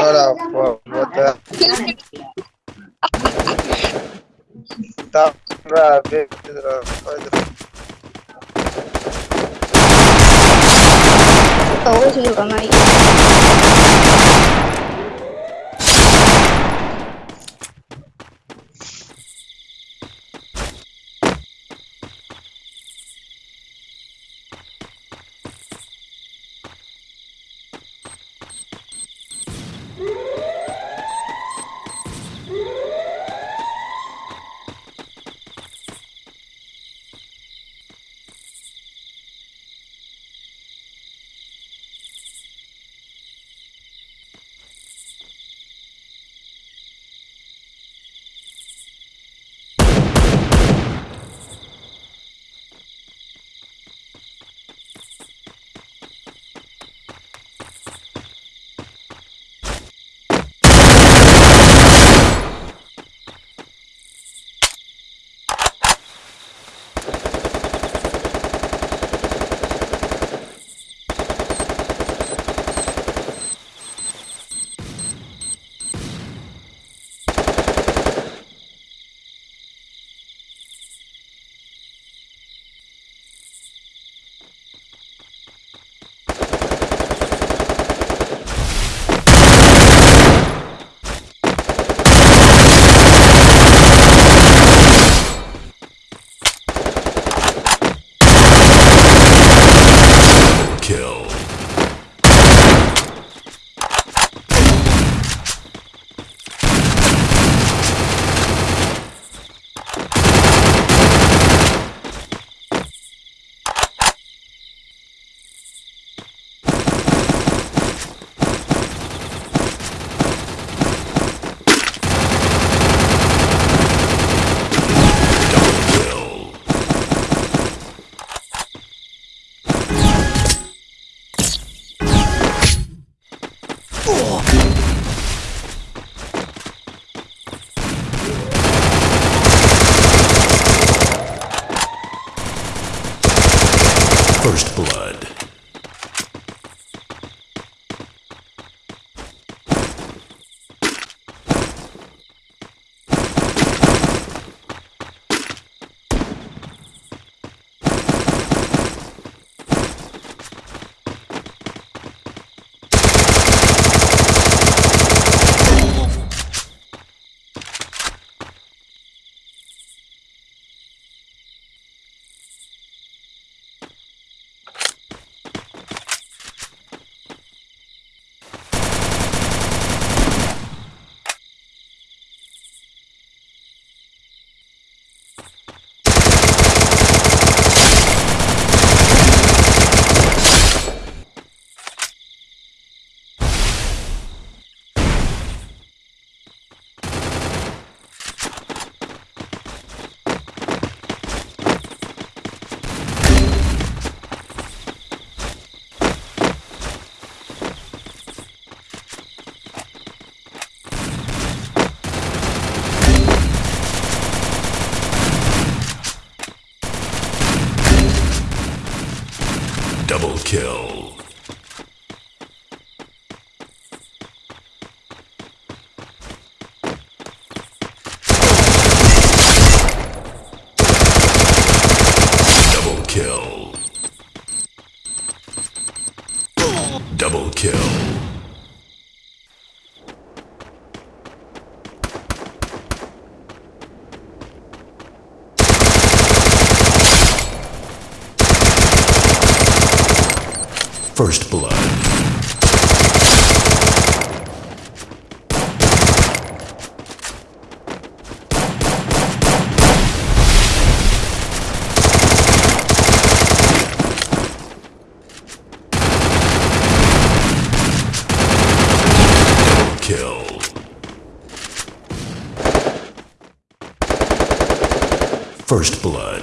Ora, pô, bota. Tá pra ver, Pedro. Pode. Tá hoje, vamos. Woo! Kill. Double kill. First blood. Double kill. Double kill. Double kill. First blood. First blood.